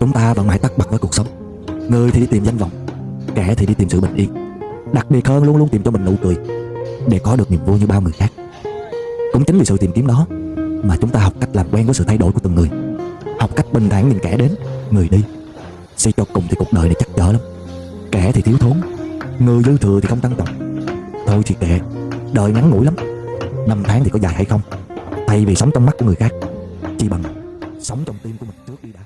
Chúng ta vẫn mãi tắt bật với cuộc sống. Người thì đi tìm danh vọng, Kẻ thì đi tìm sự bình yên. Đặc biệt hơn luôn luôn tìm cho mình nụ cười Để có được niềm vui như bao người khác. Cũng chính vì sự tìm kiếm đó Mà chúng ta học cách làm quen với sự thay đổi của từng người. Học cách bình thản nhìn kẻ đến, Người đi. Suy cho cùng thì cuộc đời này chắc chở lắm. Kẻ thì thiếu thốn, Người dư thừa thì không tăng trọng Thôi thì kệ Đời ngắn ngủi lắm. Năm tháng thì có dài hay không? Thay vì sống trong mắt của người khác, Chỉ bằng sống trong tim của mình trước đi đã.